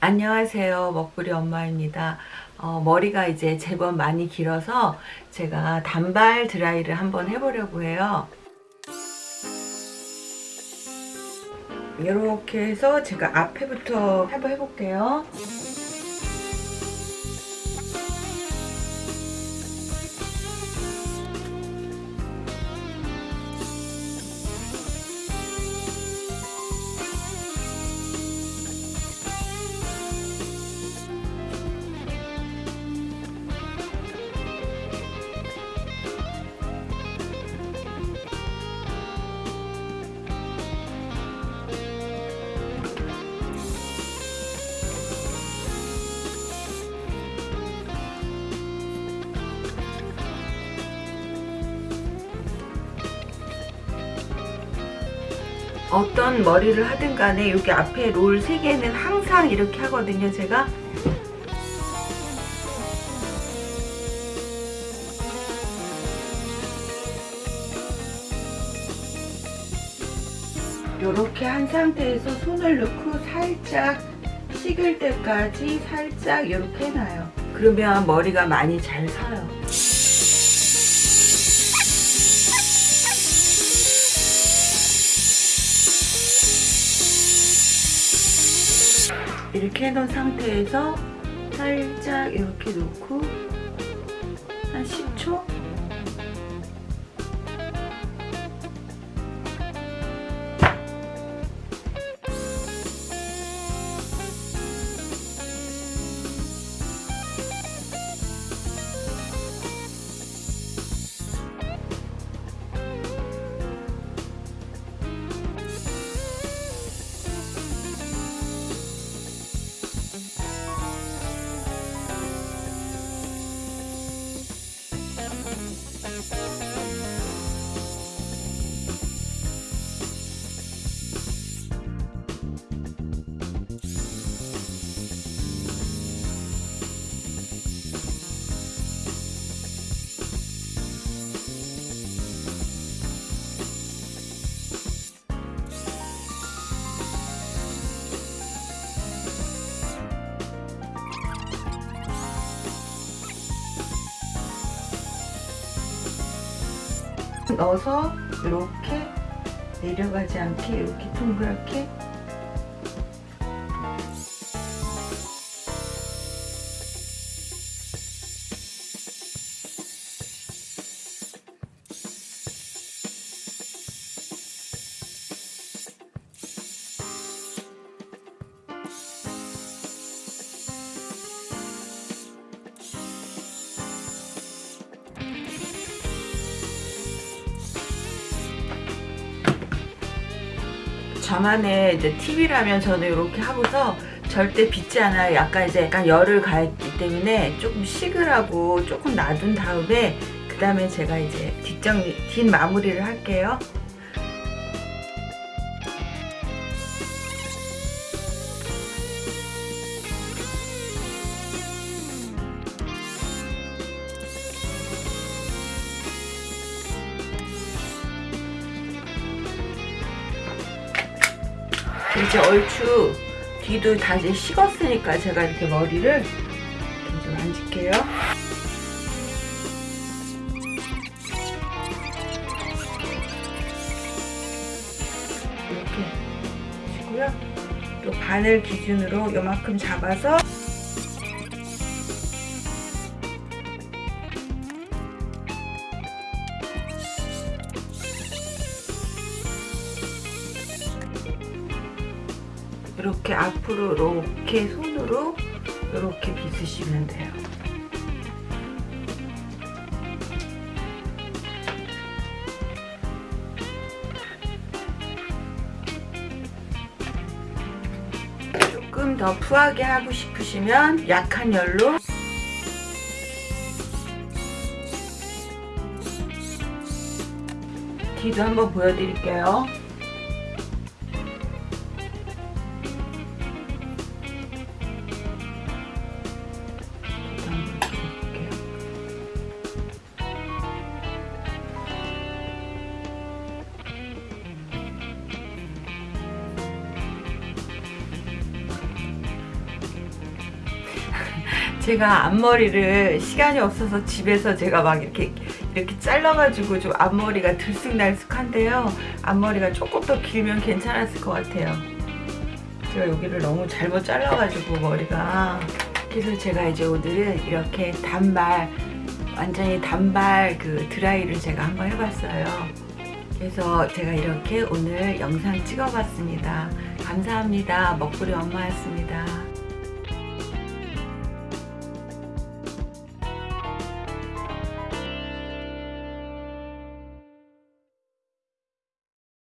안녕하세요. 먹부리 엄마입니다. 어, 머리가 이제 제법 많이 길어서 제가 단발 드라이를 한번 해보려고 해요. 이렇게 해서 제가 앞에부터 한번 해볼게요 어떤 머리를 하든 간에 여기 앞에 롤 3개는 항상 이렇게 하거든요 제가. 이렇게 한 상태에서 손을 넣고 살짝 식을 때까지 살짝 이렇게 해놔요. 그러면 머리가 많이 잘 서요 이렇게 해놓은 상태에서 살짝 이렇게 놓고 넣어서 이렇게 내려가지 않게 이렇게 동그랗게 저만의 이제 팁이라면 저는 이렇게 하고서 절대 빗지 않아요. 약간 이제 약간 열을 가했기 때문에 조금 식으라고 조금 놔둔 다음에 그 다음에 제가 이제 뒷정리, 뒷 마무리를 할게요. 이제 얼추 뒤도 다 이제 식었으니까 제가 이렇게 머리를 좀 앉을게요. 이렇게 하시고요. 또 바늘 기준으로 요만큼 잡아서 이렇게 앞으로 이렇게 손으로 이렇게 빗으시면 돼요. 조금 더 푸하게 하고 싶으시면 약한 열로 뒤도 한번 보여드릴게요. 제가 앞머리를 시간이 없어서 집에서 제가 막 이렇게 이렇게 잘라가지고 좀 앞머리가 들쑥날쑥한데요. 앞머리가 조금 더 길면 괜찮았을 것 같아요. 제가 여기를 너무 잘못 잘라가지고 머리가 그래서 제가 이제 오늘은 이렇게 단발 완전히 단발 그 드라이를 제가 한번 해봤어요. 그래서 제가 이렇게 오늘 영상 찍어봤습니다. 감사합니다. 먹구리 엄마였습니다.